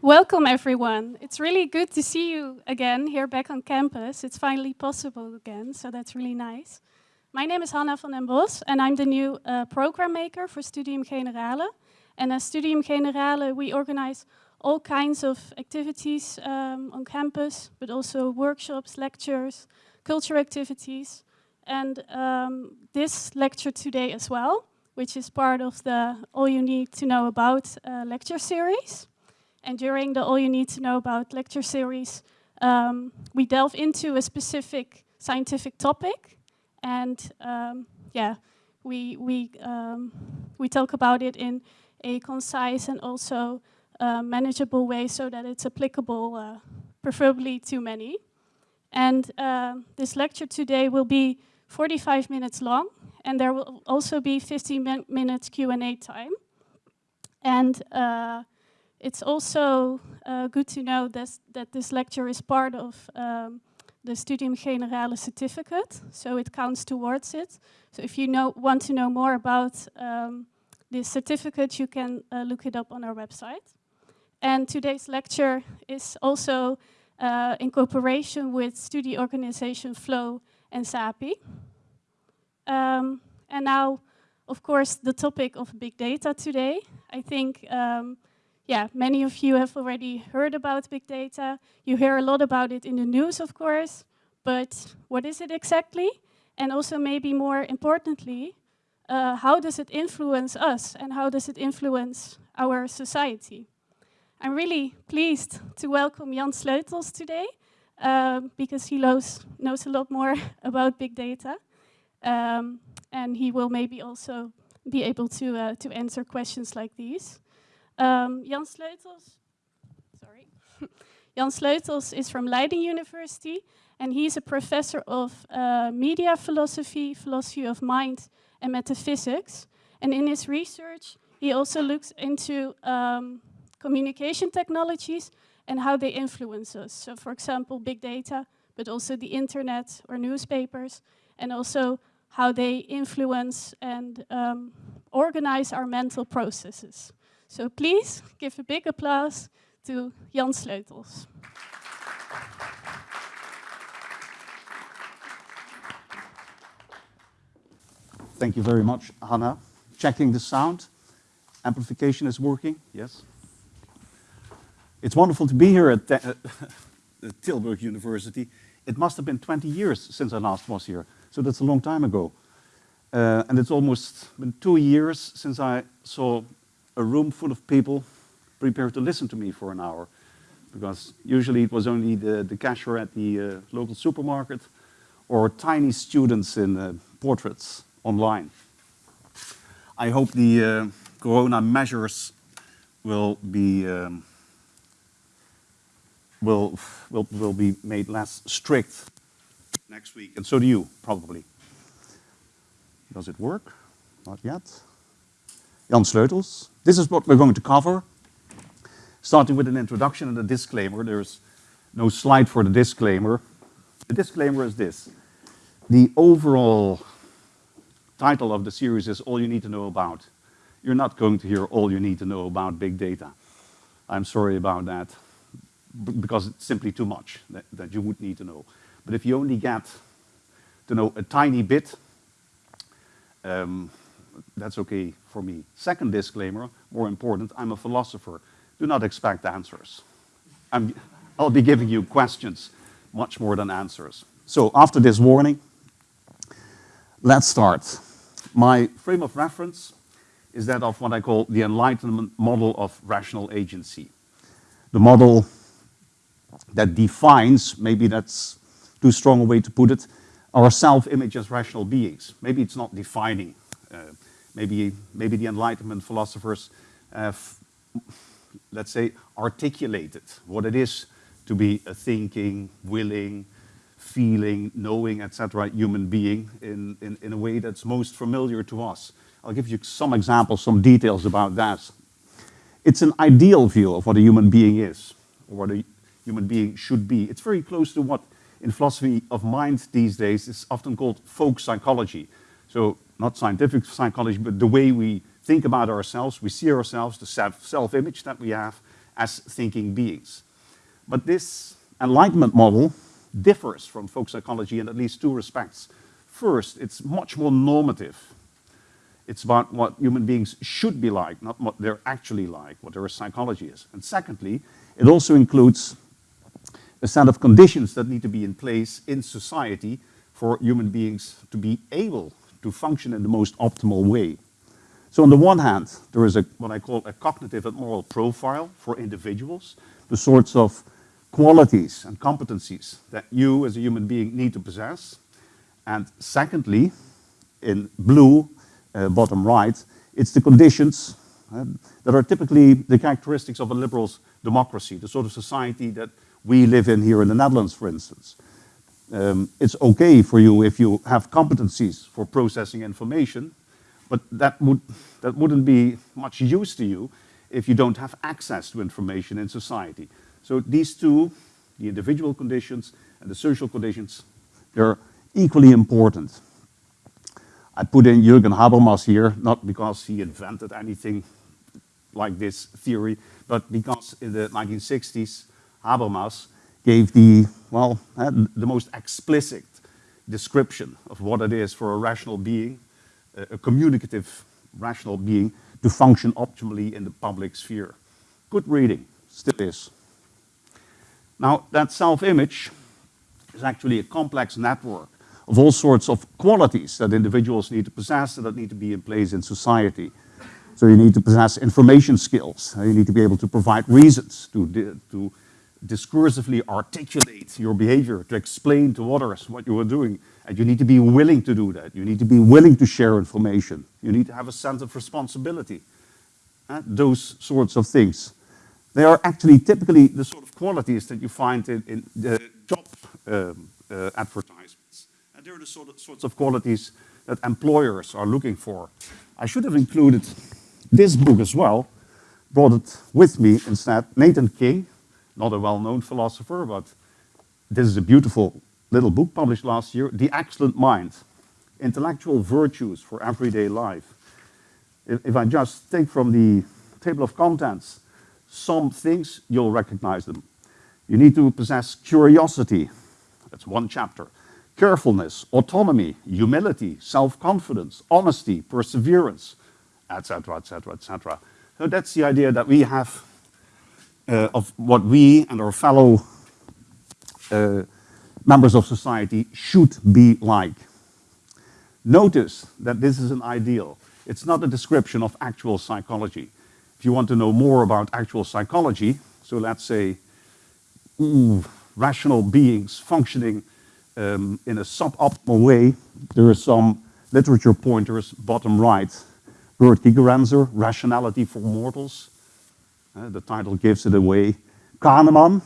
Welcome everyone. It's really good to see you again here back on campus. It's finally possible again, so that's really nice. My name is Hanna van den Bos and I'm the new uh, program maker for Studium Generale. And at Studium Generale we organize all kinds of activities um, on campus, but also workshops, lectures, culture activities. And um, this lecture today as well, which is part of the All You Need to Know About uh, lecture series. And during the All You Need to Know About lecture series, um, we delve into a specific scientific topic. And um, yeah, we, we, um, we talk about it in a concise and also uh, manageable way so that it's applicable, uh, preferably to many. And uh, this lecture today will be 45 minutes long, and there will also be 15 min minutes Q&A time. And uh, it's also uh, good to know this, that this lecture is part of um, the Studium Generale certificate, so it counts towards it. So if you know, want to know more about um, this certificate, you can uh, look it up on our website. And today's lecture is also uh, in cooperation with study organization Flow and SAPI. Um, and now, of course, the topic of big data today. I think um, yeah, many of you have already heard about big data. You hear a lot about it in the news, of course, but what is it exactly? And also maybe more importantly, uh, how does it influence us and how does it influence our society? I'm really pleased to welcome Jan Sleutels today um, because he knows, knows a lot more about big data. Um, and he will maybe also be able to, uh, to answer questions like these. Um, Jan Sleutels, sorry. Jan Sleutels is from Leiden University and he's a professor of uh, media philosophy, philosophy of mind and metaphysics. And in his research, he also looks into um, communication technologies and how they influence us. So for example, big data, but also the internet or newspapers, and also how they influence and um, organize our mental processes. So please give a big applause to Jan Sleutels. Thank you very much, Hanna. Checking the sound. Amplification is working, yes. It's wonderful to be here at, uh, Tilburg University. It must have been 20 years since I last was here, so that's a long time ago. Uh, and it's almost been two years since I saw a room full of people prepared to listen to me for an hour. Because usually it was only the, the cashier at the uh, local supermarket or tiny students in uh, portraits online. I hope the uh, corona measures will be um, will, will, will be made less strict next week, and so do you, probably. Does it work? Not yet. Jan Sleutels. This is what we're going to cover. Starting with an introduction and a disclaimer. There's no slide for the disclaimer. The disclaimer is this. The overall title of the series is All You Need to Know About. You're not going to hear all you need to know about big data. I'm sorry about that, because it's simply too much that, that you would need to know. But if you only get to know a tiny bit, um, that's okay for me. Second disclaimer, more important, I'm a philosopher. Do not expect answers. i will be giving you questions much more than answers. So after this warning, let's start. My frame of reference is that of what I call the Enlightenment model of rational agency. The model that defines, maybe that's too strong a way to put it, our self-image as rational beings. Maybe it's not defining. Uh, maybe, maybe the Enlightenment philosophers have, let's say, articulated what it is to be a thinking, willing, feeling, knowing, etc. human being in, in, in a way that's most familiar to us. I'll give you some examples, some details about that. It's an ideal view of what a human being is, or what a human being should be. It's very close to what in philosophy of mind these days is often called folk psychology. So not scientific psychology, but the way we think about ourselves, we see ourselves, the self-image that we have as thinking beings. But this enlightenment model differs from folk psychology in at least two respects. First, it's much more normative. It's about what human beings should be like, not what they're actually like, what their psychology is. And secondly, it also includes a set of conditions that need to be in place in society for human beings to be able to function in the most optimal way. So on the one hand, there is a, what I call a cognitive and moral profile for individuals, the sorts of qualities and competencies that you as a human being need to possess. And secondly, in blue, uh, bottom right, it's the conditions uh, that are typically the characteristics of a liberal democracy, the sort of society that we live in here in the Netherlands, for instance. Um, it's okay for you if you have competencies for processing information, but that, would, that wouldn't be much use to you if you don't have access to information in society. So these two, the individual conditions and the social conditions, they're equally important. I put in Jürgen Habermas here, not because he invented anything like this theory, but because in the 1960s, Habermas gave the, well, the most explicit description of what it is for a rational being, a communicative rational being, to function optimally in the public sphere. Good reading, still is. Now, that self-image is actually a complex network of all sorts of qualities that individuals need to possess and that need to be in place in society. So you need to possess information skills. You need to be able to provide reasons to, to discursively articulate your behavior, to explain to others what you are doing. And you need to be willing to do that. You need to be willing to share information. You need to have a sense of responsibility. Uh, those sorts of things. They are actually typically the sort of qualities that you find in, in the job um, uh, advertisements. And they're the sort of, sorts of qualities that employers are looking for. I should have included this book as well, brought it with me instead. Nathan King, not a well-known philosopher, but this is a beautiful little book published last year, The Excellent Mind, Intellectual Virtues for Everyday Life. If, if I just take from the table of contents some things, you'll recognize them. You need to possess curiosity, that's one chapter, carefulness, autonomy, humility, self-confidence, honesty, perseverance, etc., etc., etc. So that's the idea that we have uh, of what we and our fellow uh, members of society should be like. Notice that this is an ideal. It's not a description of actual psychology. If you want to know more about actual psychology, so let's say ooh, rational beings functioning um, in a suboptimal way, there are some literature pointers, bottom right. Gerd Gigerenzer, Rationality for Mortals, uh, the title gives it away. Kahneman,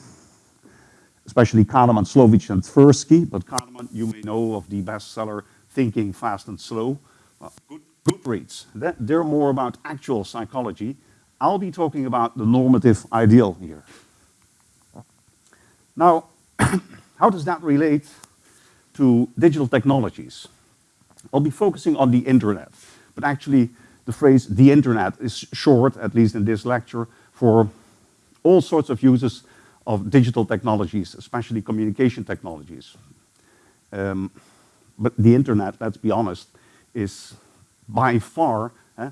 especially Kahneman, Slovic, and Tversky, but Kahneman you may know of the bestseller Thinking Fast and Slow. Well, good, good reads. They're more about actual psychology. I'll be talking about the normative ideal here. Now, how does that relate to digital technologies? I'll be focusing on the internet, but actually the phrase the internet is short, at least in this lecture, for all sorts of uses of digital technologies, especially communication technologies. Um, but the internet, let's be honest, is by far eh,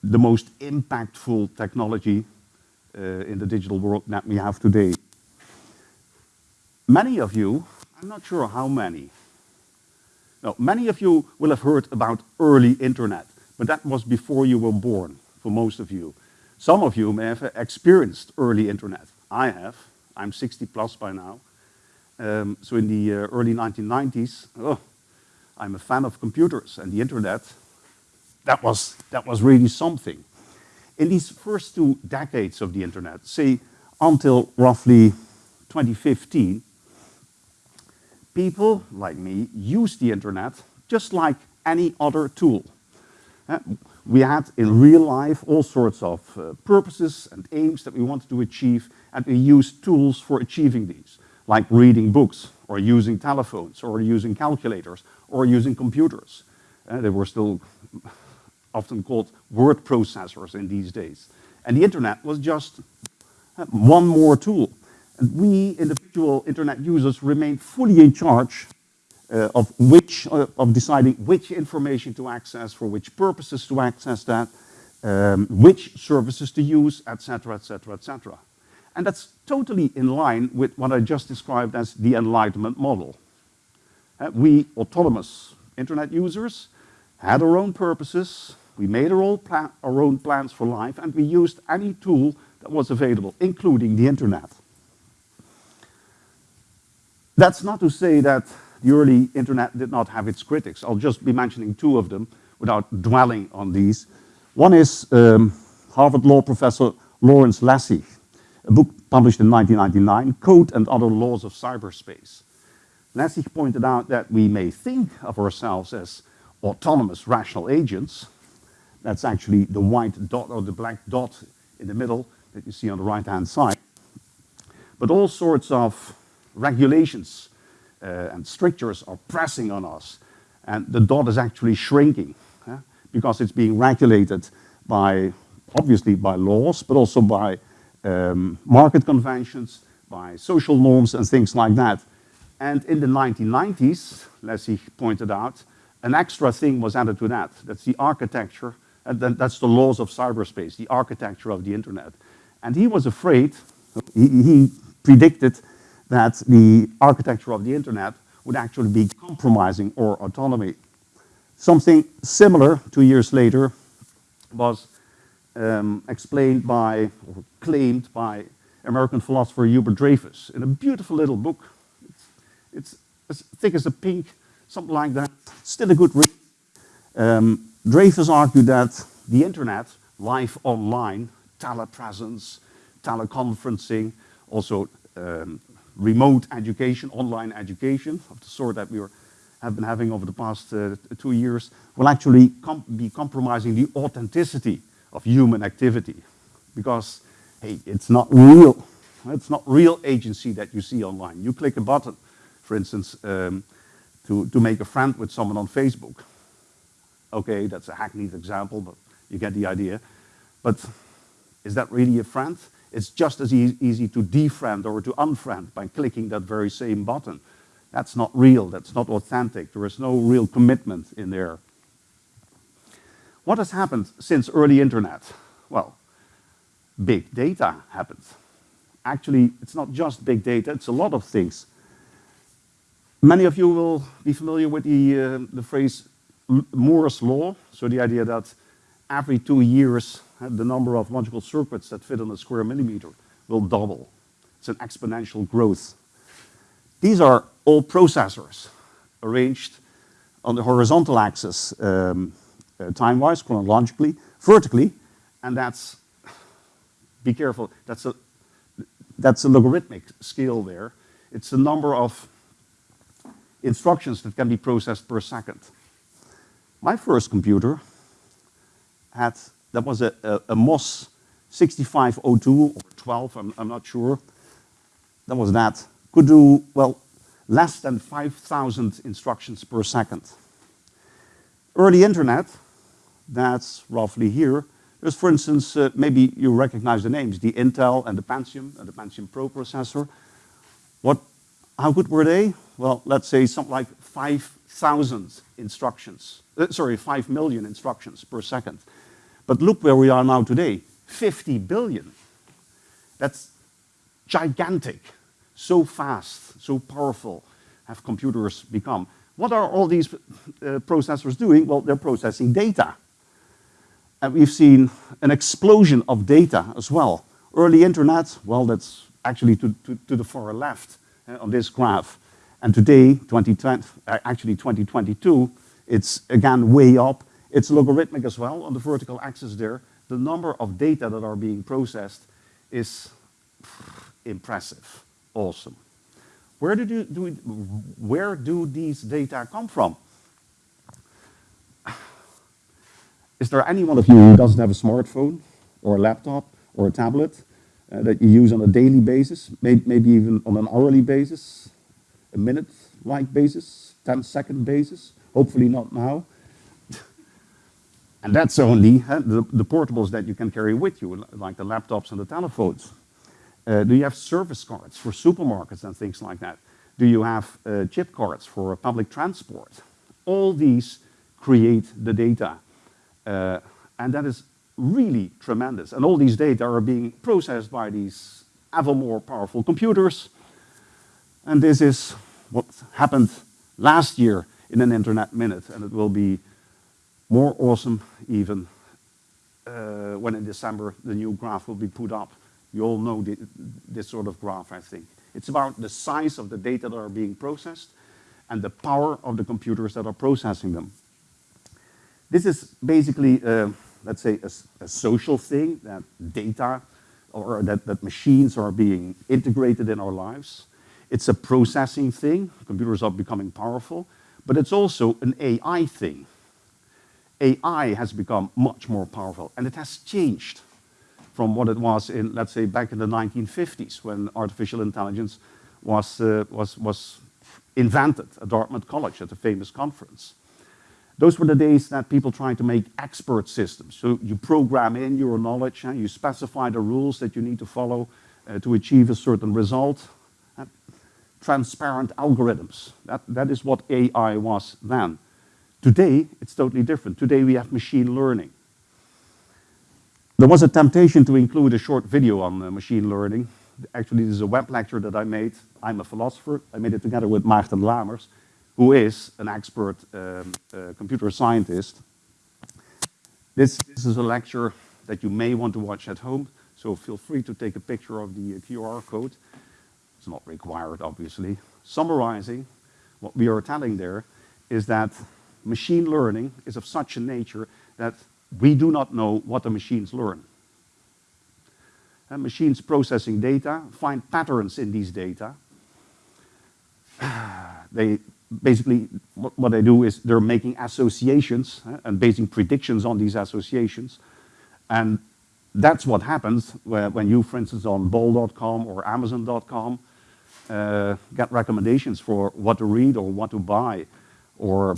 the most impactful technology uh, in the digital world that we have today. Many of you, I'm not sure how many, no, many of you will have heard about early internet, but that was before you were born, for most of you. Some of you may have experienced early internet. I have. I'm 60 plus by now. Um, so in the uh, early 1990s, oh, I'm a fan of computers and the internet. That was, that was really something. In these first two decades of the internet, say until roughly 2015, people like me use the internet just like any other tool. Uh, we had in real life all sorts of uh, purposes and aims that we wanted to achieve, and we used tools for achieving these, like reading books, or using telephones, or using calculators, or using computers. Uh, they were still often called word processors in these days. And the internet was just uh, one more tool. And we individual internet users remained fully in charge uh, of which, uh, of deciding which information to access, for which purposes to access that, um, which services to use, etc., etc., etc. And that's totally in line with what I just described as the Enlightenment model. Uh, we, autonomous internet users, had our own purposes, we made our own, our own plans for life, and we used any tool that was available, including the internet. That's not to say that the early internet did not have its critics. I'll just be mentioning two of them without dwelling on these. One is um, Harvard law professor Lawrence Lessig, a book published in 1999, Code and Other Laws of Cyberspace. Lessig pointed out that we may think of ourselves as autonomous rational agents. That's actually the white dot or the black dot in the middle that you see on the right-hand side. But all sorts of regulations uh, and strictures are pressing on us. And the dot is actually shrinking because it's being regulated by, obviously by laws, but also by um, market conventions, by social norms and things like that. And in the 1990s, Lessig pointed out, an extra thing was added to that. That's the architecture, and that's the laws of cyberspace, the architecture of the internet. And he was afraid, he, he predicted that the architecture of the internet would actually be compromising our autonomy. Something similar, two years later, was um, explained by, or claimed by American philosopher Hubert Dreyfus in a beautiful little book. It's, it's as thick as a pink, something like that. Still a good read. Um, Dreyfus argued that the internet, life online, telepresence, teleconferencing, also um, remote education, online education of the sort that we were, have been having over the past uh, two years will actually com be compromising the authenticity of human activity because, hey, it's not real. It's not real agency that you see online. You click a button, for instance, um, to, to make a friend with someone on Facebook. Okay, that's a hackneyed example, but you get the idea. But is that really a friend? It's just as e easy to defriend or to unfriend by clicking that very same button. That's not real, that's not authentic. There is no real commitment in there. What has happened since early internet? Well, big data happened. Actually, it's not just big data, it's a lot of things. Many of you will be familiar with the, uh, the phrase Moore's law, so the idea that every two years the number of logical circuits that fit on a square millimeter will double. It's an exponential growth. These are all processors arranged on the horizontal axis um, uh, time-wise, chronologically, vertically, and that's, be careful, that's a, that's a logarithmic scale there. It's the number of instructions that can be processed per second. My first computer had that was a, a, a MOS 6502 or 12, I'm, I'm not sure. That was that. Could do, well, less than 5,000 instructions per second. Early internet, that's roughly here. There's, for instance, uh, maybe you recognize the names, the Intel and the Pentium, and the Pentium Pro processor. What, how good were they? Well, let's say something like 5,000 instructions, uh, sorry, 5 million instructions per second. But look where we are now today, 50 billion. That's gigantic. So fast, so powerful have computers become. What are all these uh, processors doing? Well, they're processing data. And we've seen an explosion of data as well. Early internet, well, that's actually to, to, to the far left uh, on this graph. And today, 2020, uh, actually 2022, it's again way up. It's logarithmic as well on the vertical axis there. The number of data that are being processed is impressive, awesome. Where do, do we, where do these data come from? is there anyone of you who doesn't have a smartphone or a laptop or a tablet uh, that you use on a daily basis, may maybe even on an hourly basis, a minute-like basis, 10-second basis? Hopefully not now. And that's only uh, the, the portables that you can carry with you, like the laptops and the telephones. Uh, do you have service cards for supermarkets and things like that? Do you have uh, chip cards for public transport? All these create the data. Uh, and that is really tremendous. And all these data are being processed by these ever more powerful computers. And this is what happened last year in an internet minute. And it will be more awesome even uh, when in December the new graph will be put up. You all know the, this sort of graph, I think. It's about the size of the data that are being processed and the power of the computers that are processing them. This is basically, uh, let's say, a, a, social thing, that data or that, that machines are being integrated in our lives. It's a processing thing. Computers are becoming powerful. But it's also an AI thing. AI has become much more powerful, and it has changed from what it was in, let's say, back in the 1950s when artificial intelligence was, uh, was, was invented at Dartmouth College at a famous conference. Those were the days that people tried to make expert systems. So you program in your knowledge, and you specify the rules that you need to follow uh, to achieve a certain result. Uh, transparent algorithms. That, that is what AI was then. Today, it's totally different. Today we have machine learning. There was a temptation to include a short video on uh, machine learning. Actually, this is a web lecture that I made. I'm a philosopher. I made it together with Maarten Lamers, who is an expert um, uh, computer scientist. This, this is a lecture that you may want to watch at home, so feel free to take a picture of the uh, QR code. It's not required, obviously. Summarizing, what we are telling there is that machine learning is of such a nature that we do not know what the machines learn. And machines processing data find patterns in these data. they basically, what, they do is they're making associations uh, and basing predictions on these associations. And that's what happens when you, for instance, on bol.com or amazon.com, uh, get recommendations for what to read or what to buy or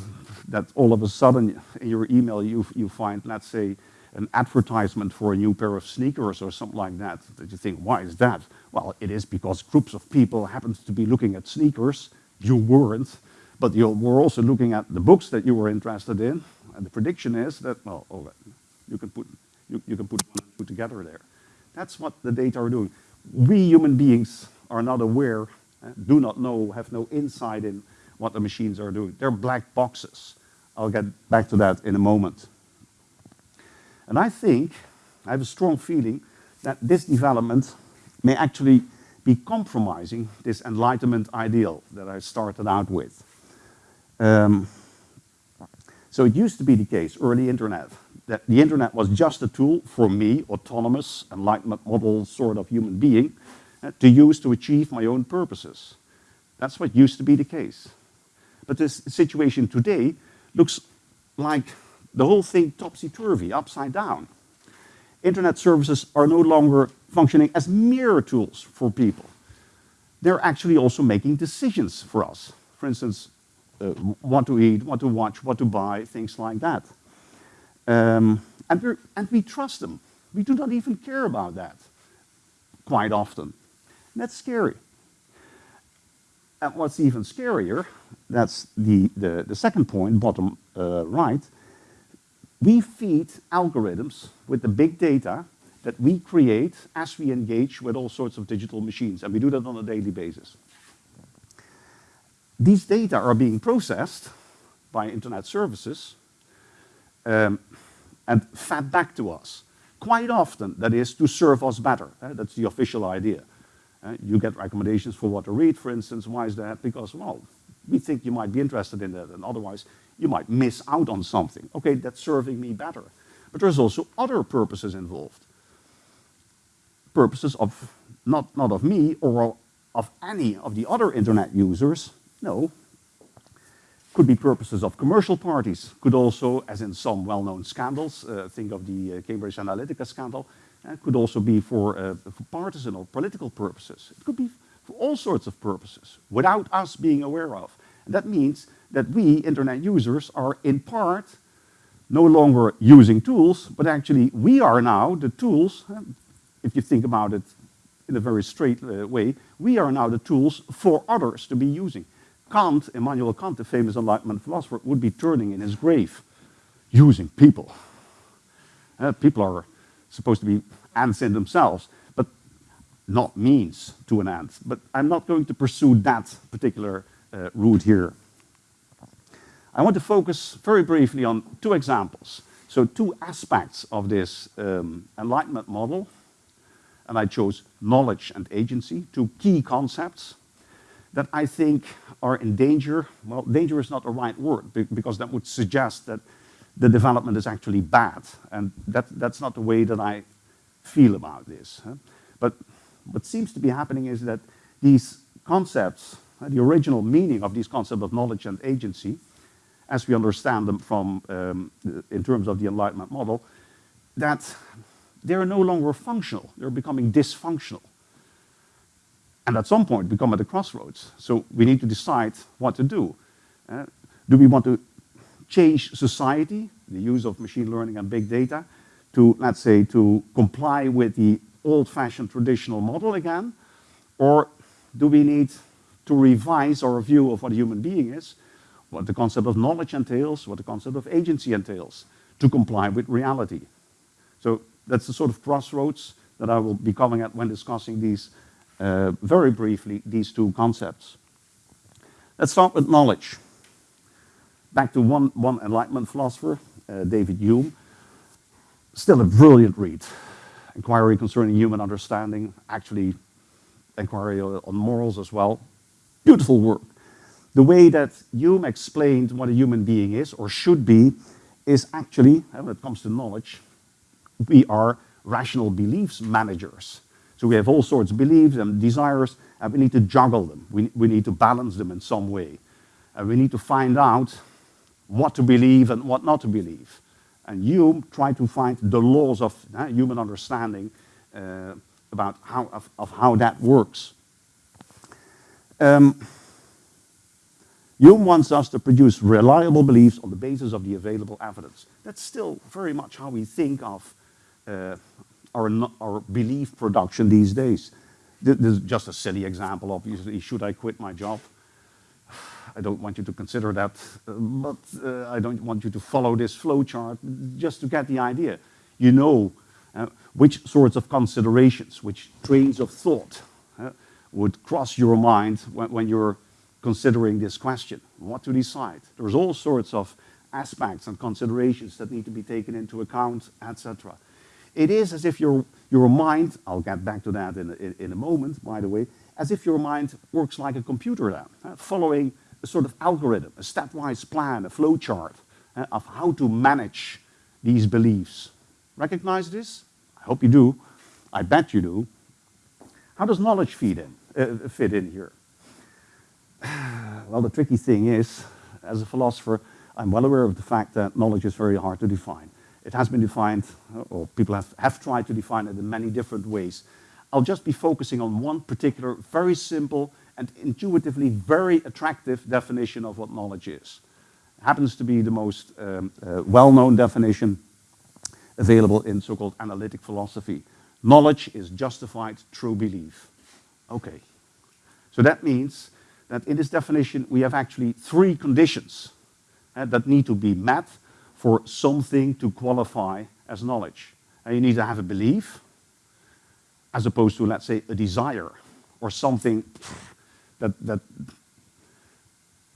that all of a sudden in your email you, you find, let's say, an advertisement for a new pair of sneakers or something like that, that you think, why is that? Well, it is because groups of people happened to be looking at sneakers, you weren't, but you were also looking at the books that you were interested in, and the prediction is that, well, you can put, you, you can put two together there. That's what the data are doing. We human beings are not aware, uh, do not know, have no insight in what the machines are doing. They're black boxes. I'll get back to that in a moment. And I think, I have a strong feeling that this development may actually be compromising this enlightenment ideal that I started out with. Um, so it used to be the case, early internet, that the internet was just a tool for me, autonomous, enlightenment model sort of human being, uh, to use to achieve my own purposes. That's what used to be the case. But this situation today looks like the whole thing topsy-turvy, upside down. Internet services are no longer functioning as mere tools for people. They're actually also making decisions for us. For instance, uh, what to eat, what to watch, what to buy, things like that. Um, and, and we trust them. We do not even care about that quite often. And that's scary. And what's even scarier, that's the, the, the second point, bottom uh, right, we feed algorithms with the big data that we create as we engage with all sorts of digital machines, and we do that on a daily basis. These data are being processed by internet services um, and fed back to us. Quite often, that is to serve us better. Uh, that's the official idea. Uh, you get recommendations for what to read, for instance. Why is that? Because, well, we think you might be interested in that, and otherwise you might miss out on something. Okay, that's serving me better. But there's also other purposes involved. Purposes of, not, not of me or of any of the other internet users. No. could be purposes of commercial parties, could also, as in some well-known scandals, uh, think of the uh, Cambridge Analytica scandal, uh, could also be for, uh, for partisan or political purposes. It could be for all sorts of purposes, without us being aware of. And that means that we, internet users, are in part no longer using tools, but actually we are now the tools, if you think about it in a very straight uh, way, we are now the tools for others to be using. Kant, Immanuel Kant, the famous Enlightenment philosopher, would be turning in his grave using people. Uh, people are supposed to be ants in themselves, but not means to an ant. But I'm not going to pursue that particular uh, route here. I want to focus very briefly on two examples. So two aspects of this um, Enlightenment model, and I chose knowledge and agency, two key concepts that I think are in danger. Well, danger is not the right word because that would suggest that the development is actually bad. And that, that's not the way that I feel about this. But what seems to be happening is that these concepts, the original meaning of these concepts of knowledge and agency, as we understand them from, um, in terms of the Enlightenment model, that they're no longer functional. They're becoming dysfunctional and at some point we come at a crossroads. So we need to decide what to do. Uh, do we want to change society, the use of machine learning and big data, to, let's say, to comply with the old-fashioned traditional model again? Or do we need to revise our view of what a human being is, what the concept of knowledge entails, what the concept of agency entails, to comply with reality? So that's the sort of crossroads that I will be coming at when discussing these uh, very briefly these two concepts. Let's start with knowledge. Back to one, one Enlightenment philosopher, uh, David Hume. Still a brilliant read. Inquiry concerning human understanding, actually inquiry on morals as well. Beautiful work. The way that Hume explained what a human being is or should be is actually, uh, when it comes to knowledge, we are rational beliefs managers. So we have all sorts of beliefs and desires, and we need to juggle them. We, we need to balance them in some way. And we need to find out what to believe and what not to believe. And you try to find the laws of uh, human understanding uh, about how, of, of, how that works. Um, Hume wants us to produce reliable beliefs on the basis of the available evidence. That's still very much how we think of uh, our, our belief production these days. This is just a silly example, obviously. Should I quit my job? I don't want you to consider that, uh, but uh, I don't want you to follow this flowchart just to get the idea. You know uh, which sorts of considerations, which trains of thought uh, would cross your mind when, when, you're considering this question, what to decide. There's all sorts of aspects and considerations that need to be taken into account, etc. It is as if your, your mind, I'll get back to that in, in, in a moment, by the way, as if your mind works like a computer then, uh, following a sort of algorithm, a stepwise plan, a flowchart uh, of how to manage these beliefs. Recognize this? I hope you do. I bet you do. How does knowledge feed in, uh, fit in here? well, the tricky thing is, as a philosopher, I'm well aware of the fact that knowledge is very hard to define. It has been defined, or people have, have tried to define it in many different ways. I'll just be focusing on one particular, very simple and intuitively very attractive definition of what knowledge is. It happens to be the most um, uh, well-known definition available in so-called analytic philosophy. Knowledge is justified true belief. Okay. So that means that in this definition we have actually three conditions uh, that need to be met for something to qualify as knowledge. And you need to have a belief, as opposed to, let's say, a desire, or something that, that,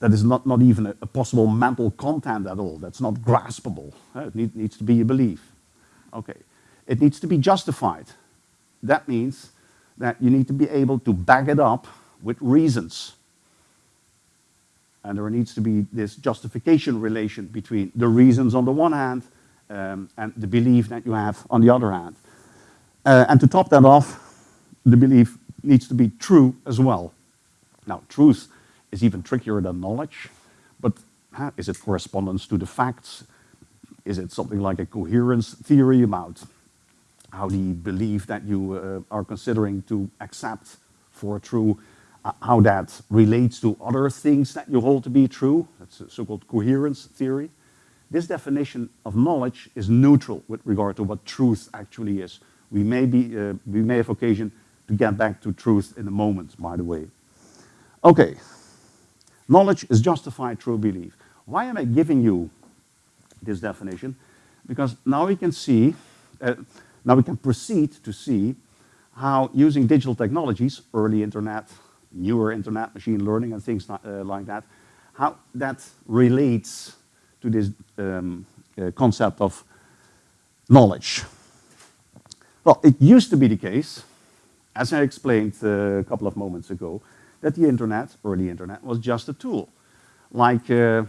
that is not, not even a, a possible mental content at all, that's not graspable. It need, needs to be a belief. Okay. It needs to be justified. That means that you need to be able to back it up with reasons. And there needs to be this justification relation between the reasons on the one hand um, and the belief that you have on the other hand. Uh, and to top that off, the belief needs to be true as well. Now, truth is even trickier than knowledge, but is it correspondence to the facts? Is it something like a coherence theory about how the belief that you uh, are considering to accept for true, uh, how that relates to other things that you hold to be true? That's a so-called coherence theory. This definition of knowledge is neutral with regard to what truth actually is. We may, be, uh, we may have occasion to get back to truth in a moment, by the way. Okay, knowledge is justified true belief. Why am I giving you this definition? Because now we can see, uh, now we can proceed to see how using digital technologies, early internet, newer internet, machine learning and things uh, like that, how that relates to this um, uh, concept of knowledge. Well, it used to be the case, as I explained uh, a couple of moments ago, that the internet, the internet, was just a tool. Like, uh,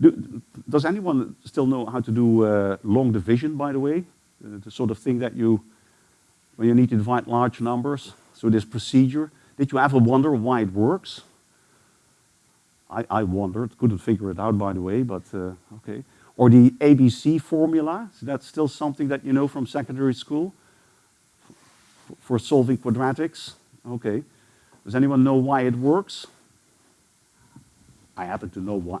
do, does anyone still know how to do uh, long division, by the way? Uh, the sort of thing that you, when you need to divide large numbers, so this procedure. Did you ever wonder why it works? I, I wondered, couldn't figure it out by the way, but uh, okay. Or the ABC formula, so that's still something that you know from secondary school for solving quadratics. Okay. Does anyone know why it works? I happen to know why.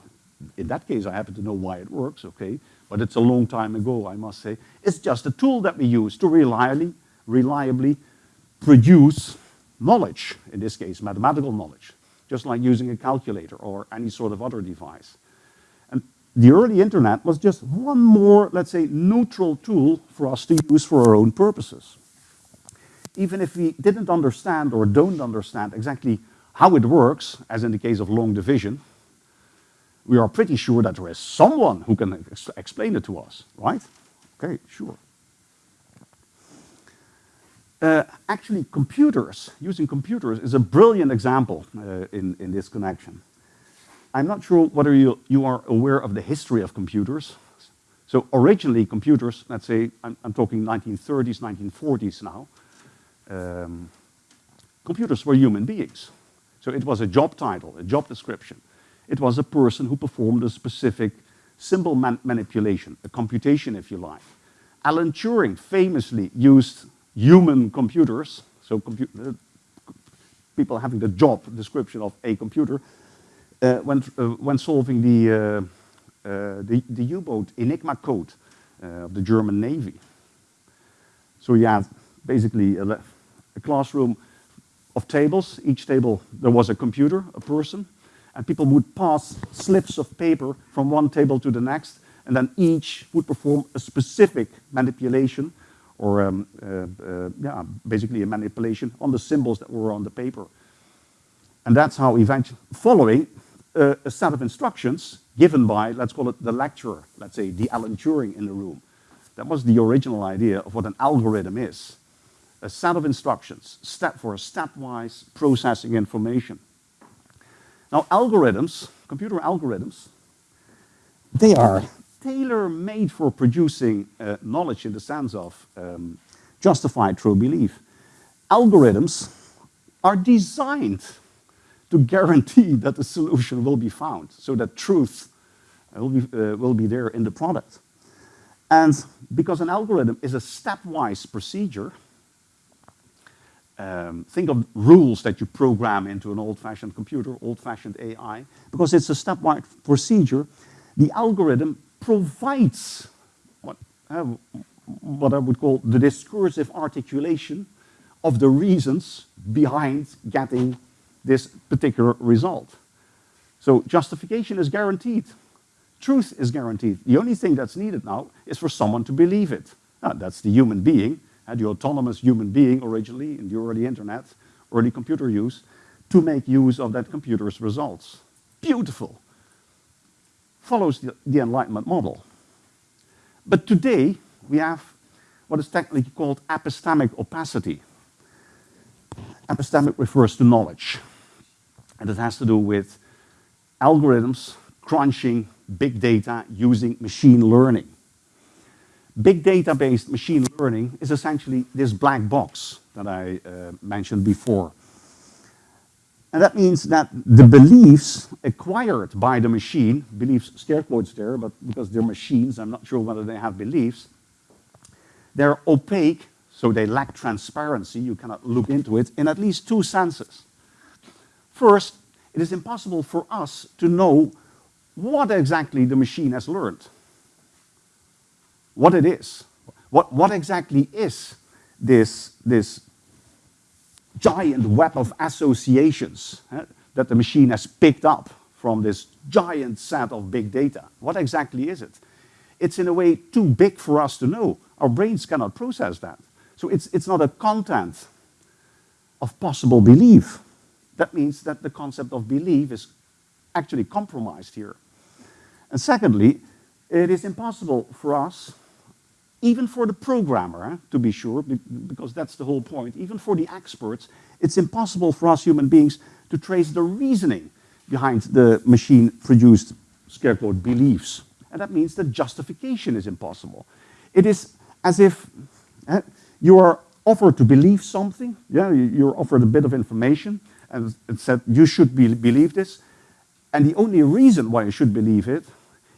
In that case, I happen to know why it works, okay? But it's a long time ago, I must say. It's just a tool that we use to reliably, reliably produce knowledge, in this case, mathematical knowledge just like using a calculator or any sort of other device. And the early internet was just one more, let's say, neutral tool for us to use for our own purposes. Even if we didn't understand or don't understand exactly how it works, as in the case of long division, we are pretty sure that there is someone who can ex explain it to us, right? Okay, sure. Uh, actually, computers, using computers is a brilliant example uh, in, in this connection. I'm not sure whether you, you are aware of the history of computers. So originally computers, let's say, I'm, I'm talking 1930s, 1940s now, um, computers were human beings. So it was a job title, a job description. It was a person who performed a specific symbol man manipulation, a computation if you like. Alan Turing famously used human computers, so compu uh, people having the job description of a computer, uh, when, uh, when solving the, uh, uh, the, U-boat Enigma code uh, of the German Navy. So you have basically a, a classroom of tables. Each table, there was a computer, a person, and people would pass slips of paper from one table to the next, and then each would perform a specific manipulation or um, uh, uh, yeah, basically a manipulation on the symbols that were on the paper. And that's how eventually, following uh, a set of instructions given by, let's call it the lecturer, let's say the Alan Turing in the room. That was the original idea of what an algorithm is. A set of instructions, step for a stepwise processing information. Now algorithms, computer algorithms, they are tailor-made for producing uh, knowledge in the sense of um, justified true belief. Algorithms are designed to guarantee that the solution will be found, so that truth will be, uh, will be there in the product. And because an algorithm is a stepwise procedure, um, think of rules that you program into an old-fashioned computer, old-fashioned AI, because it's a stepwise procedure, the algorithm provides what, uh, what I would call the discursive articulation of the reasons behind getting this particular result. So justification is guaranteed. Truth is guaranteed. The only thing that's needed now is for someone to believe it. Now, that's the human being, uh, the autonomous human being originally in the early internet, early computer use, to make use of that computer's results. Beautiful follows the, the Enlightenment model. But today, we have what is technically called epistemic opacity. Epistemic refers to knowledge. And it has to do with algorithms crunching big data using machine learning. Big data-based machine learning is essentially this black box that I uh, mentioned before. And that means that the beliefs acquired by the machine, beliefs scare quotes there, but because they're machines, I'm not sure whether they have beliefs, they're opaque, so they lack transparency, you cannot look into it, in at least two senses. First, it is impossible for us to know what exactly the machine has learned, what it is, what, what exactly is this, this giant web of associations eh, that the machine has picked up from this giant set of big data. What exactly is it? It's in a way too big for us to know. Our brains cannot process that. So it's, it's not a content of possible belief. That means that the concept of belief is actually compromised here. And secondly, it is impossible for us even for the programmer, eh, to be sure, because that's the whole point, even for the experts, it's impossible for us human beings to trace the reasoning behind the machine-produced, scare quote, beliefs. And that means that justification is impossible. It is as if eh, you are offered to believe something, yeah, you're offered a bit of information, and it said you should be, believe this, and the only reason why you should believe it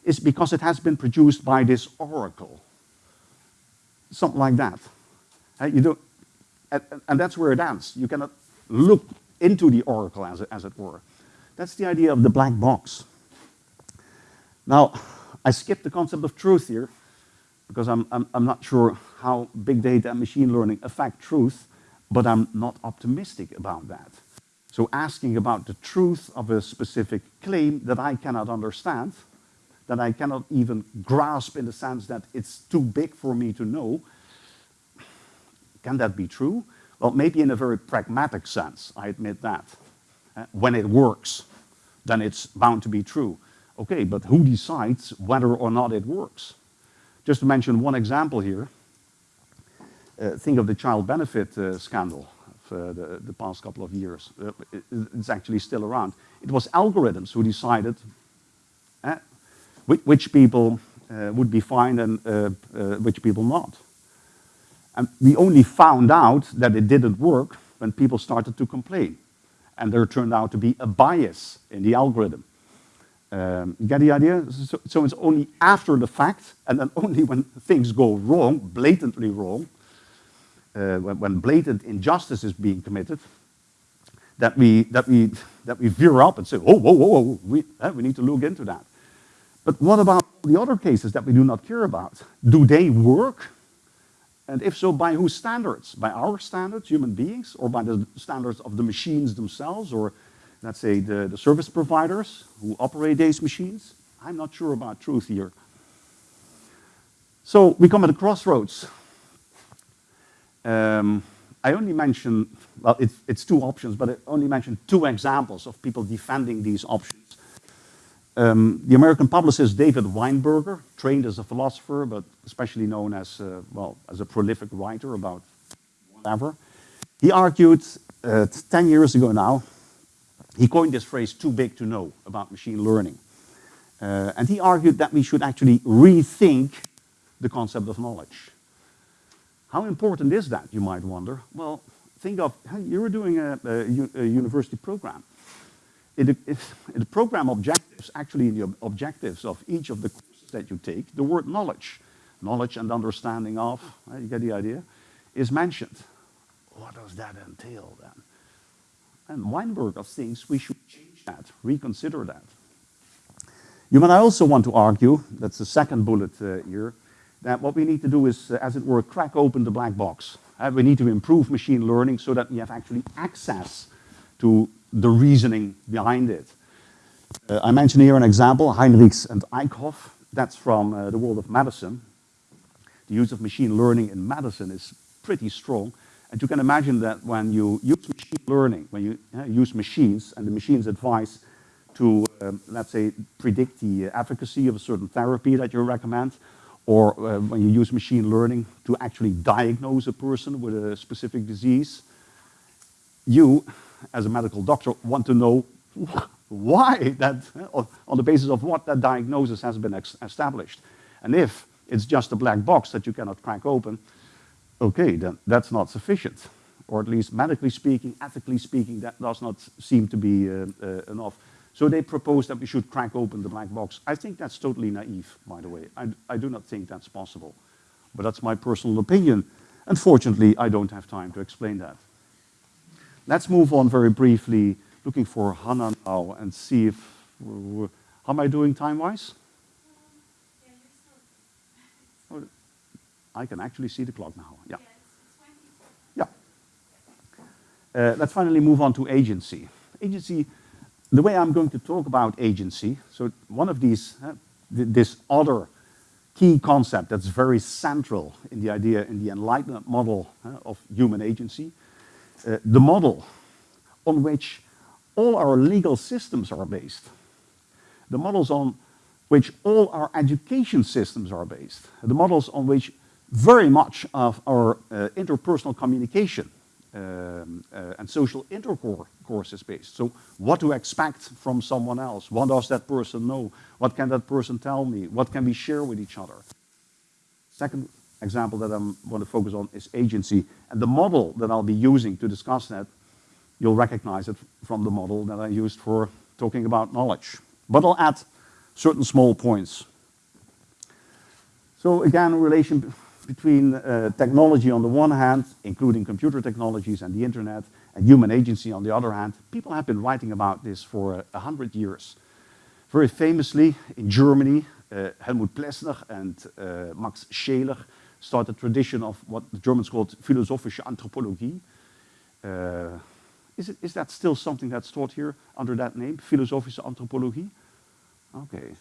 is because it has been produced by this oracle something like that. Uh, you don't, and, and, that's where it ends. You cannot look into the oracle, as it, as it were. That's the idea of the black box. Now, I skipped the concept of truth here, because I'm, I'm, I'm not sure how big data and machine learning affect truth, but I'm not optimistic about that. So asking about the truth of a specific claim that I cannot understand, that I cannot even grasp in the sense that it's too big for me to know. Can that be true? Well, maybe in a very pragmatic sense, I admit that. Uh, when it works, then it's bound to be true. Okay, but who decides whether or not it works? Just to mention one example here, uh, think of the child benefit uh, scandal of uh, the, the, past couple of years. Uh, it, it's actually still around. It was algorithms who decided which people uh, would be fine and uh, uh, which people not. And we only found out that it didn't work when people started to complain. And there turned out to be a bias in the algorithm. Um, you get the idea? So, so, it's only after the fact, and then only when things go wrong, blatantly wrong, uh, when, when, blatant injustice is being committed, that we, that we, that we veer up and say, oh, whoa, whoa, whoa, we, uh, we need to look into that. But what about the other cases that we do not care about? Do they work? And if so, by whose standards? By our standards, human beings, or by the standards of the machines themselves, or let's say the, the service providers who operate these machines? I'm not sure about truth here. So we come at a crossroads. Um, I only mention, well, it's, it's two options, but I only mentioned two examples of people defending these options. Um, the American publicist David Weinberger, trained as a philosopher, but especially known as, uh, well, as a prolific writer about whatever, he argued uh, 10 years ago now, he coined this phrase, too big to know, about machine learning. Uh, and he argued that we should actually rethink the concept of knowledge. How important is that, you might wonder? Well, think of, you were doing a, a, a university program in the, program objectives, actually in the objectives of each of the courses that you take, the word knowledge, knowledge and understanding of, uh, you get the idea, is mentioned. What does that entail then? And Weinberger thinks we should change that, reconsider that. You might also want to argue, that's the second bullet uh, here, that what we need to do is, uh, as it were, crack open the black box. Uh, we need to improve machine learning so that we have actually access to the reasoning behind it. Uh, I mention here an example, Heinrichs and Eickhoff. That's from uh, the world of medicine. The use of machine learning in medicine is pretty strong. And you can imagine that when you use machine learning, when you uh, use machines, and the machines advise to, um, let's say, predict the efficacy of a certain therapy that you recommend, or uh, when you use machine learning to actually diagnose a person with a specific disease, you as a medical doctor, want to know why that, on the basis of what that diagnosis has been established. And if it's just a black box that you cannot crack open, okay, then that's not sufficient. or at least medically speaking, ethically speaking, that does not seem to be uh, uh, enough. So they propose that we should crack open the black box. I think that's totally naive, by the way. I, I do not think that's possible. But that's my personal opinion. Unfortunately, I don't have time to explain that. Let's move on very briefly, looking for Hannah now and see if, how am I doing time-wise? Oh, I can actually see the clock now, yeah. Yeah. Uh, let's finally move on to agency. Agency, the way I'm going to talk about agency, so one of these, uh, th this other key concept that's very central in the idea, in the Enlightenment model uh, of human agency, uh, the model on which all our legal systems are based, the models on which all our education systems are based, the models on which very much of our uh, interpersonal communication um, uh, and social intercourse is based. So what to expect from someone else? What does that person know? What can that person tell me? What can we share with each other? Second example that I want to focus on is agency. And the model that I'll be using to discuss that, you'll recognize it from the model that I used for talking about knowledge. But I'll add certain small points. So again, relation between uh, technology on the one hand, including computer technologies and the internet, and human agency on the other hand, people have been writing about this for a hundred years. Very famously, in Germany, uh, Helmut Plessner and uh, Max Scheler started a tradition of what the Germans called philosophische anthropologie. Is, it, is that still something that's taught here under that name, philosophische anthropologie? Okay.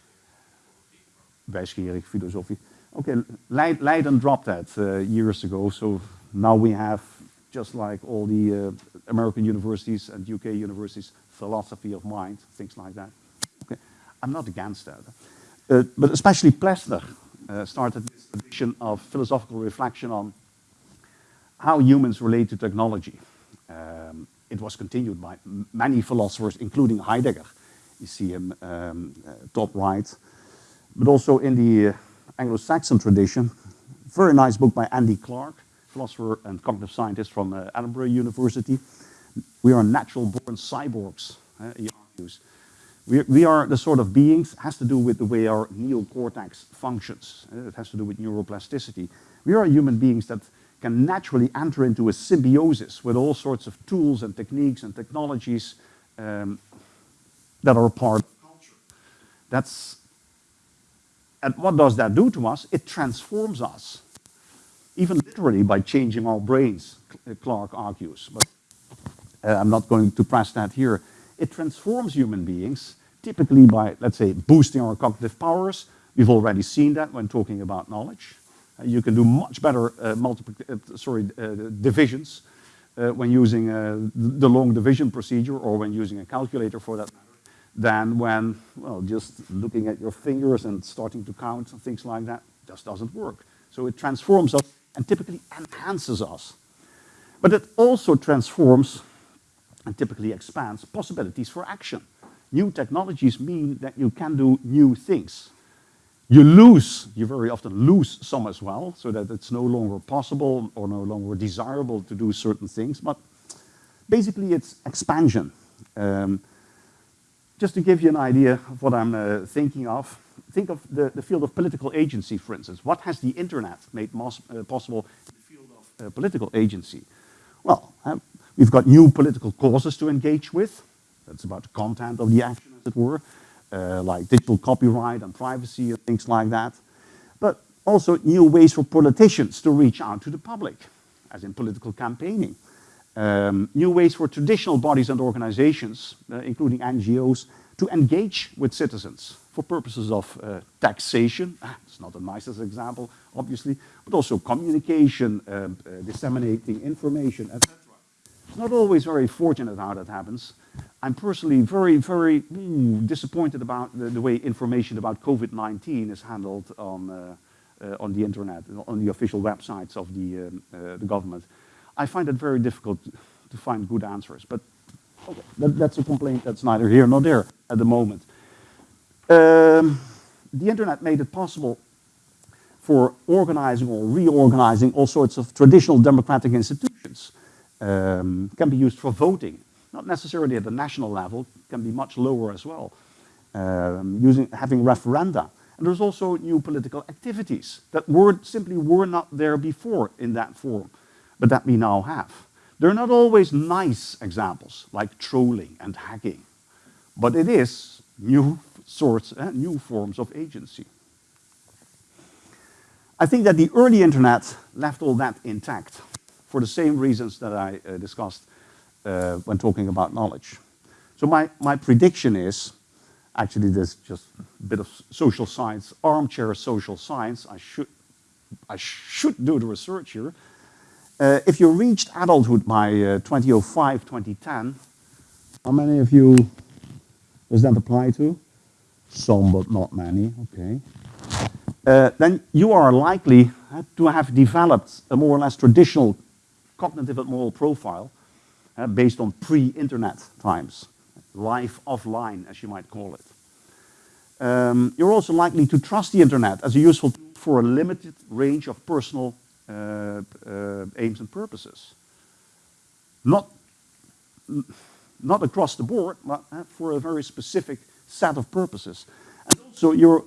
Wijsgerig filosofie. Okay, Leiden dropped that uh, years ago, so now we have, just like all the uh, American universities and UK universities, philosophy of mind, things like that. Okay, I'm not against that. Uh, but especially Plessner uh, started this tradition of philosophical reflection on how humans relate to technology. Um, it was continued by many philosophers, including Heidegger. You see him um, uh, top right. But also in the uh, Anglo-Saxon tradition. Very nice book by Andy Clark, philosopher and cognitive scientist from uh, Edinburgh University. We are natural born cyborgs, he argues. We, we are the sort of beings, has to do with the way our neocortex functions. It has to do with neuroplasticity. We are human beings that can naturally enter into a symbiosis with all sorts of tools and techniques and technologies um, that are part of culture. That's and what does that do to us? It transforms us, even literally by changing our brains, Clark argues. But uh, I'm not going to press that here. It transforms human beings, typically by, let's say, boosting our cognitive powers. We've already seen that when talking about knowledge. You can do much better uh, uh, sorry, uh, divisions uh, when using the long division procedure or when using a calculator for that matter than when, well, just looking at your fingers and starting to count and things like that just doesn't work. So it transforms us and typically enhances us. But it also transforms and typically expands possibilities for action. New technologies mean that you can do new things. You lose, you very often lose some as well, so that it's no longer possible or no longer desirable to do certain things, but basically it's expansion. Um, just to give you an idea of what I'm uh, thinking of, think of the, the, field of political agency, for instance. What has the internet made uh, possible in the field of uh, political agency? Well, uh, we've got new political causes to engage with. That's about the content of the action, as it were, uh, like digital copyright and privacy and things like that. But also new ways for politicians to reach out to the public, as in political campaigning. Um, new ways for traditional bodies and organizations, uh, including NGOs, to engage with citizens for purposes of uh, taxation. Ah, it's not the nicest example, obviously, but also communication, um, uh, disseminating information, etc. Not always very fortunate how that happens. I'm personally very, very mm, disappointed about the, the, way information about COVID-19 is handled on, uh, uh, on the internet, on the official websites of the, um, uh, the government. I find it very difficult to find good answers. But okay, that, that's a complaint that's neither here nor there at the moment. Um, the internet made it possible for organizing or reorganizing all sorts of traditional democratic institutions. Um, can be used for voting. Not necessarily at the national level, can be much lower as well. Um, using, having referenda. And there's also new political activities that were, simply were not there before in that form, but that we now have. They're not always nice examples, like trolling and hacking, but it is new sorts, uh, new forms of agency. I think that the early internet left all that intact for the same reasons that I uh, discussed uh, when talking about knowledge. So my, my prediction is, actually this just a bit of social science, armchair social science, I should, I should do the research here. Uh, if you reached adulthood by uh, 2005, 2010, how many of you does that apply to? Some, but not many, okay. Uh, then you are likely to have developed a more or less traditional cognitive and moral profile uh, based on pre-internet times, life offline, as you might call it. Um, you're also likely to trust the internet as a useful tool for a limited range of personal uh, uh, aims and purposes. Not, not across the board, but uh, for a very specific set of purposes. And also you're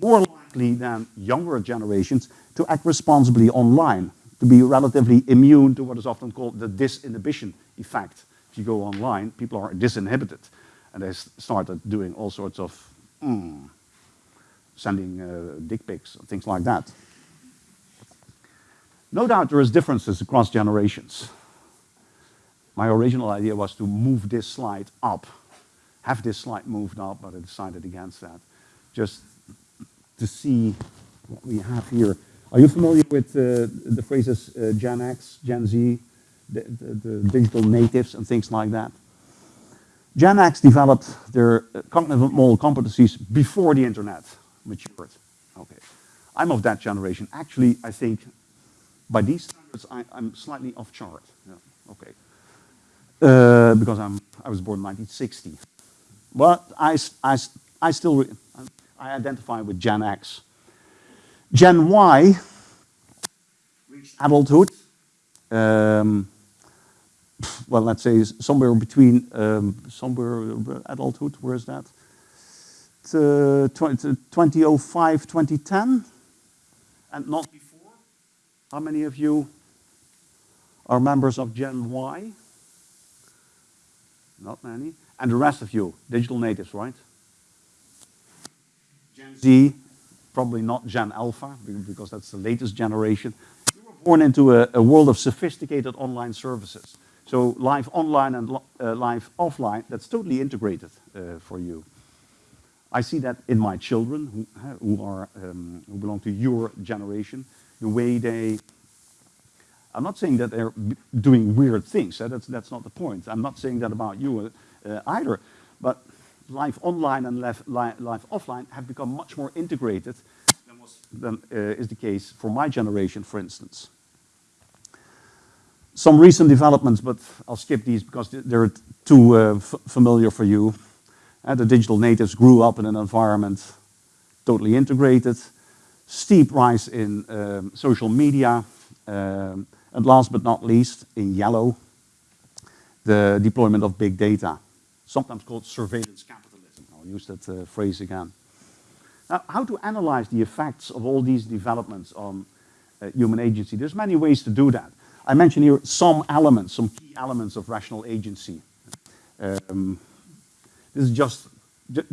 more likely than younger generations to act responsibly online to be relatively immune to what is often called the disinhibition effect. If you go online, people are disinhibited and they started doing all sorts of mm, sending uh, dick pics and things like that. No doubt there is differences across generations. My original idea was to move this slide up, have this slide moved up, but I decided against that. Just to see what we have here are you familiar with uh, the phrases uh, Gen X, Gen Z, the, the, the, digital natives and things like that? Gen X developed their cognitive moral competencies before the internet matured. Okay. I'm of that generation. Actually, I think by these standards, I, am slightly off chart. Yeah. Okay. Uh, because I'm, I was born in 1960. But I, I, I still, I identify with Gen X. Gen Y reached adulthood. Um, well, let's say somewhere between um, somewhere adulthood. Where is that? Uh, 2005, 2010, and not before. How many of you are members of Gen Y? Not many. And the rest of you, digital natives, right? Gen Z, probably not Gen Alpha, because that's the latest generation. You were born into a, a world of sophisticated online services. So live online and uh, live offline, that's totally integrated uh, for you. I see that in my children who, uh, who, are, um, who belong to your generation, the way they, I'm not saying that they're doing weird things, that's, that's not the point. I'm not saying that about you uh, either, but live online and live, offline have become much more integrated than, was, than uh, is the case for my generation, for instance. Some recent developments, but I'll skip these because they're too uh, familiar for you. Uh, the digital natives grew up in an environment totally integrated, steep rise in um, social media, um, and last but not least, in yellow, the deployment of big data sometimes called surveillance capitalism. I'll use that uh, phrase again. Now, how to analyze the effects of all these developments on uh, human agency? There's many ways to do that. I mention here some elements, some key elements of rational agency. Um, this is just,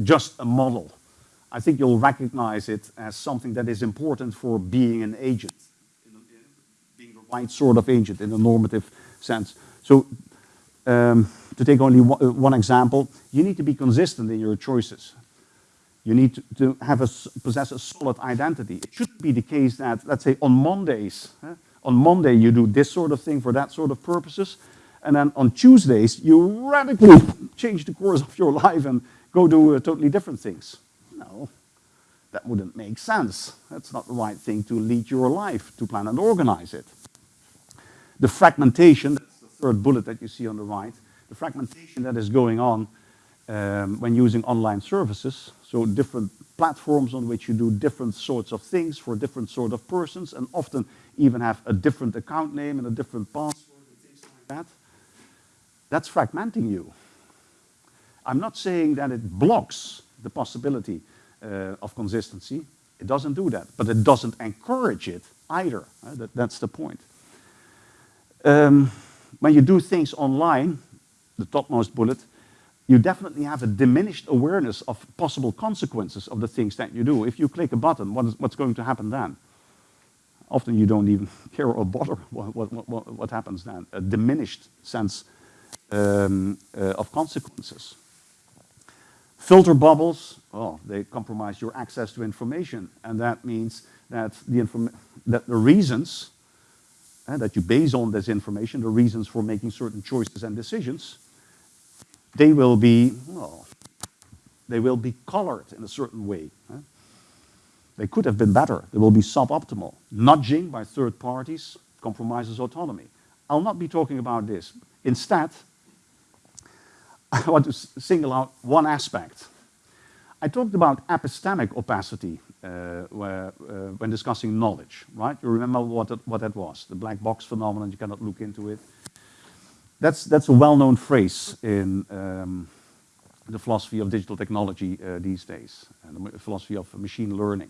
just a model. I think you'll recognize it as something that is important for being an agent, being the right sort of agent in a normative sense. So um, to take only uh, one example, you need to be consistent in your choices. You need to, have a, possess a solid identity. It shouldn't be the case that, let's say, on Mondays, eh, on Monday you do this sort of thing for that sort of purposes, and then on Tuesdays you radically change the course of your life and go do uh, totally different things. No, that wouldn't make sense. That's not the right thing to lead your life, to plan and organize it. The fragmentation, third bullet that you see on the right, the fragmentation that is going on um, when using online services. So different platforms on which you do different sorts of things for different sort of persons and often even have a different account name and a different password and things like that, that's fragmenting you. I'm not saying that it blocks the possibility uh, of consistency. It doesn't do that, but it doesn't encourage it either. Uh, that, that's the point. Um, when you do things online, the topmost bullet, you definitely have a diminished awareness of possible consequences of the things that you do. If you click a button, what is, what's going to happen then? Often you don't even care or bother what, what, what, what happens then. A diminished sense um, uh, of consequences. Filter bubbles, oh, they compromise your access to information. And that means that the, that the reasons uh, that you base on this information, the reasons for making certain choices and decisions, they will be, well, they will be colored in a certain way. Huh? They could have been better. They will be suboptimal. Nudging by third parties compromises autonomy. I'll not be talking about this. Instead, I want to single out one aspect. I talked about epistemic opacity uh, where, uh, when discussing knowledge, right? You remember what, that, what that was, the black box phenomenon, you cannot look into it. That's, that's a well-known phrase in um, the philosophy of digital technology uh, these days, and the philosophy of machine learning.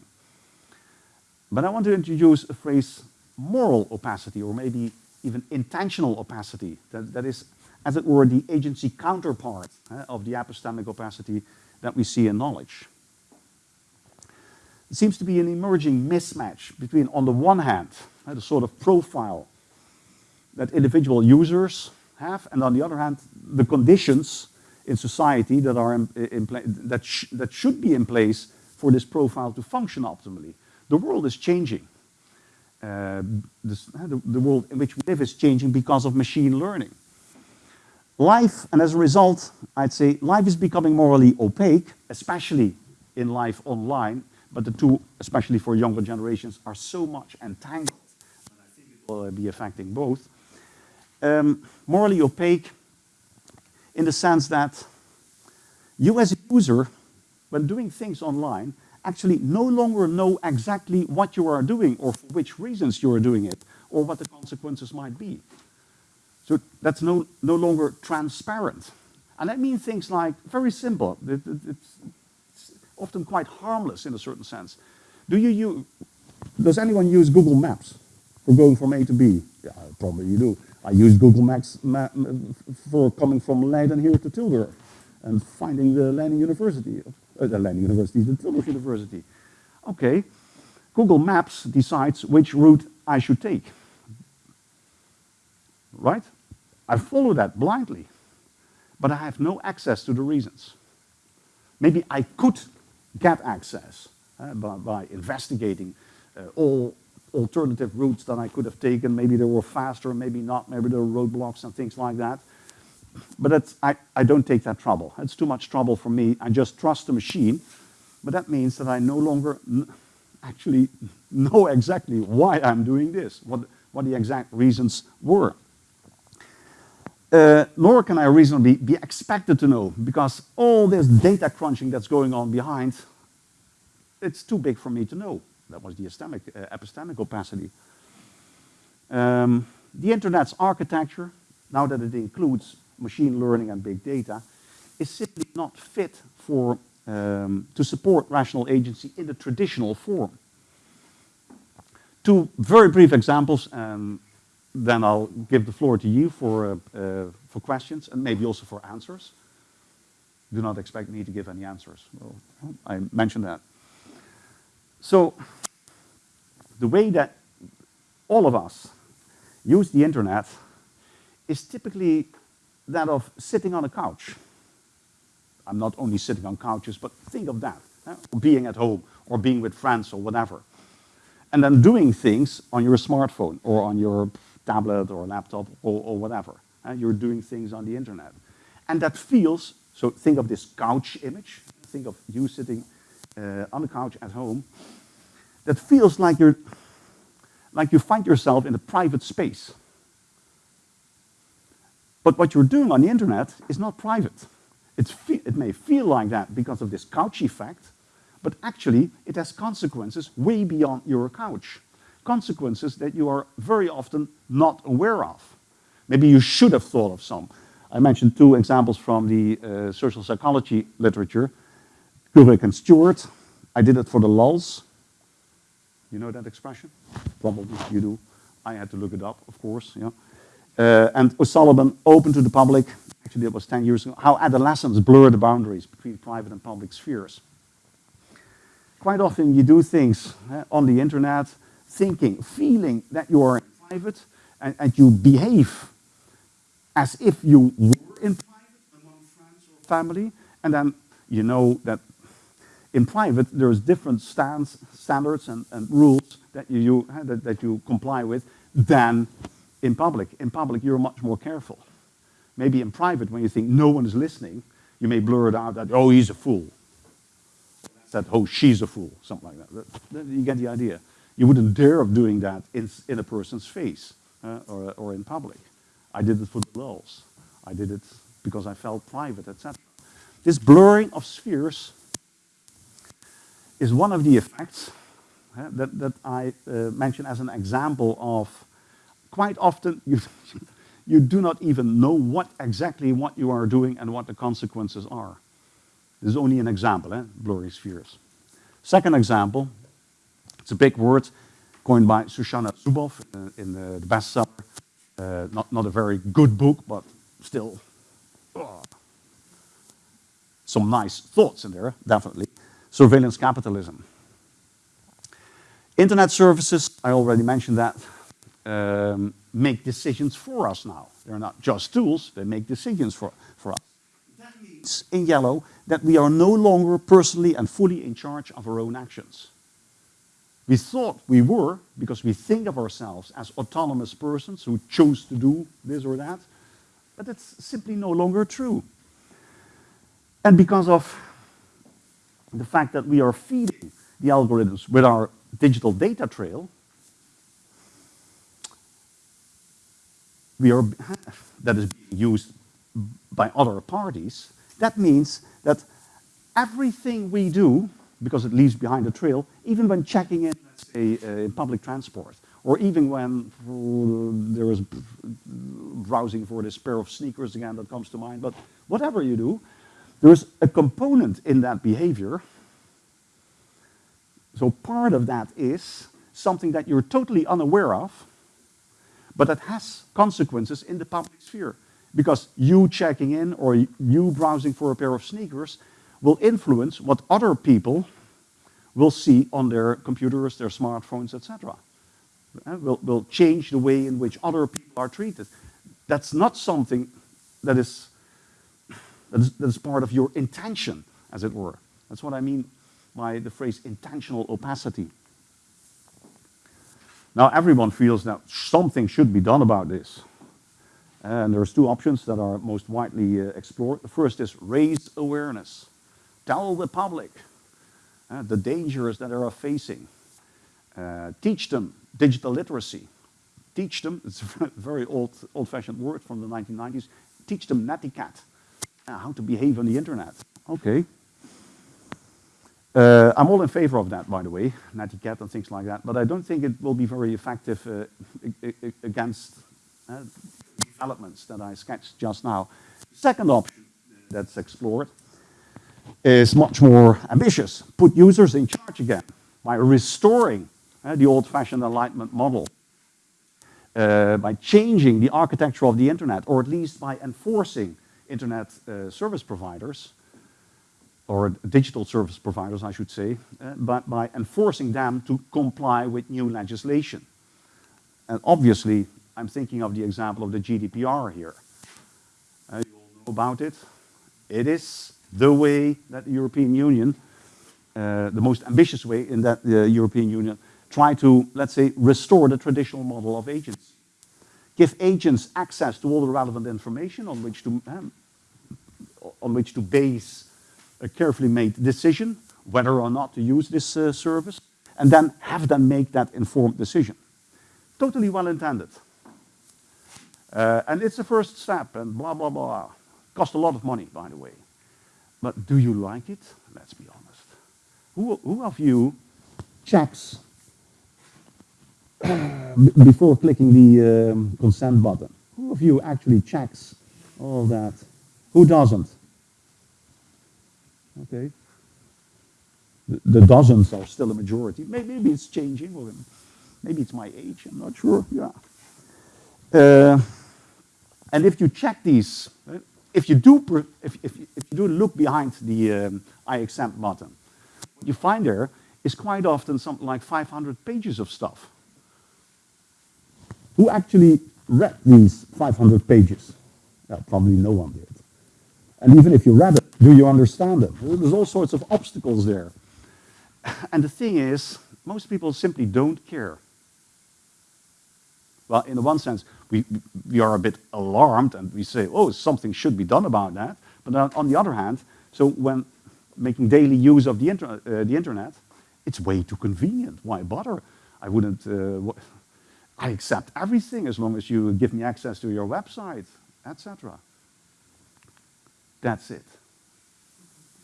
But I want to introduce a phrase, moral opacity, or maybe even intentional opacity, that, that is, as it were, the agency counterpart uh, of the epistemic opacity that we see in knowledge. It seems to be an emerging mismatch between, on the one hand, uh, the sort of profile that individual users have, and on the other hand, the conditions in society that are in, in that, sh that should be in place for this profile to function optimally. The world is changing. Uh, this, the, the world in which we live is changing because of machine learning. Life, and as a result, I'd say life is becoming morally opaque, especially in life online, but the two, especially for younger generations, are so much entangled that I think it will be affecting both um, morally opaque in the sense that you as a user, when doing things online, actually no longer know exactly what you are doing or for which reasons you are doing it or what the consequences might be. So that's no, no longer transparent. And that means things like, very simple, it, it, it's often quite harmless in a certain sense. Do you use, does anyone use Google Maps for going from A to B? Yeah, probably you do. I use Google Maps map for coming from Leiden here to Tilburg and finding the Leiden University, uh, the Leiden University, the Tilburg University. Okay, Google Maps decides which route I should take. Right? I follow that blindly, but I have no access to the reasons. Maybe I could get access uh, by, by, investigating uh, all alternative routes that I could have taken. Maybe they were faster, maybe not, maybe there were roadblocks and things like that. But I, I don't take that trouble. It's too much trouble for me. I just trust the machine. But that means that I no longer actually know exactly why I'm doing this, what, what the exact reasons were. Uh, nor can I reasonably be expected to know, because all this data crunching that's going on behind, it's too big for me to know. That was the epistemic, uh, epistemic opacity. Um, the internet's architecture, now that it includes machine learning and big data, is simply not fit for, um, to support rational agency in the traditional form. Two very brief examples, and then I'll give the floor to you for, uh, uh, for questions and maybe also for answers. Do not expect me to give any answers. Well, I mentioned that. So the way that all of us use the internet is typically that of sitting on a couch. I'm not only sitting on couches, but think of that, eh? being at home or being with friends or whatever. And then doing things on your smartphone or on your tablet or a laptop or, or whatever. Eh? You're doing things on the internet. And that feels, so think of this couch image, think of you sitting uh, on the couch at home, that feels like you're like you find yourself in a private space. But what you're doing on the internet is not private. it may feel like that because of this couch effect, but actually it has consequences way beyond your couch. Consequences that you are very often not aware of. Maybe you should have thought of some. I mentioned two examples from the uh, social psychology literature, Kubrick and Stewart. I did it for the lulz. You know that expression? Probably you do. I had to look it up, of course. Yeah. Uh, and O'Sullivan, open to the public, actually it was 10 years ago, how adolescents blur the boundaries between private and public spheres. Quite often you do things uh, on the internet, thinking, feeling that you are in private, and, and you behave as if you were in private among friends or family, and then you know that in private there's different stands, standards and, and rules that you, you uh, that, that you comply with than in public. In public you're much more careful. Maybe in private when you think no one is listening, you may blur it out that, oh, he's a fool. That, oh, she's a fool, something like that. You get the idea. You wouldn't dare of doing that in, in a person's face uh, or, or in public. I did it for the lulz. I did it because I felt private, etc. This blurring of spheres is one of the effects uh, that, that I uh, mention as an example of quite often you, you do not even know what exactly what you are doing and what the consequences are. This is only an example, eh? blurry spheres. Second example, it's a big word coined by Shoshana Zuboff in the, the bestseller. Uh, not, not a very good book, but still oh, some nice thoughts in there, definitely. Surveillance capitalism. Internet services, I already mentioned that, um, make decisions for us now. They're not just tools, they make decisions for, for us. That means, in yellow, that we are no longer personally and fully in charge of our own actions. We thought we were, because we think of ourselves as autonomous persons who chose to do this or that, but it's simply no longer true. And because of the fact that we are feeding the algorithms with our digital data trail, we are, that is being used by other parties, that means that everything we do because it leaves behind a trail, even when checking in, let's say, uh, in public transport, or even when there is browsing for this pair of sneakers again that comes to mind, but whatever you do, there's a component in that behavior. So part of that is something that you're totally unaware of, but that has consequences in the public sphere. Because you checking in or you browsing for a pair of sneakers will influence what other people will see on their computers, their smartphones, etc. Uh, will, will change the way in which other people are treated. That's not something that is, that is, that is part of your intention, as it were. That's what I mean by the phrase intentional opacity. Now everyone feels that something should be done about this. And there's two options that are most widely uh, explored. The first is raise awareness. Tell the public uh, the dangers that they are facing. Uh, teach them digital literacy. Teach them, it's a very old, old-fashioned word from the 1990s, teach them netiquette, uh, how to behave on the internet. Okay. Uh, I'm all in favor of that, by the way, netiquette and things like that, but I don't think it will be very effective uh, against uh, developments that I sketched just now. Second option that's explored is much more ambitious. Put users in charge again by restoring uh, the old-fashioned enlightenment model, uh, by changing the architecture of the internet, or at least by enforcing internet uh, service providers, or digital service providers, I should say, uh, but by enforcing them to comply with new legislation. And obviously, I'm thinking of the example of the GDPR here. Uh, you all know about it. It is the way that the European Union, uh, the most ambitious way in that the European Union, try to, let's say, restore the traditional model of agents. Give agents access to all the relevant information on which to, um, on which to base a carefully made decision, whether or not to use this uh, service, and then have them make that informed decision. Totally well intended. Uh, and it's the first step, and blah, blah, blah. Cost a lot of money, by the way. But do you like it? Let's be honest. Who, who of you checks before clicking the um, consent button? Who of you actually checks all that? Who doesn't? Okay. The, the dozens are still a majority. Maybe, maybe it's changing, maybe it's my age, I'm not sure. Yeah. Uh, and if you check these, if you do, if, if, if you do look behind the um, I accept button, what you find there is quite often something like 500 pages of stuff. Who actually read these 500 pages? Well, probably no one did. And even if you read it, do you understand it? There's all sorts of obstacles there. And the thing is, most people simply don't care. Well, in one sense, we, we are a bit alarmed and we say, oh, something should be done about that. But on the other hand, so when making daily use of the, inter uh, the internet, it's way too convenient. Why bother? I wouldn't, uh, I accept everything as long as you give me access to your website, etc. That's it.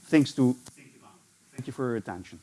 Things to think about. Thank you for your attention.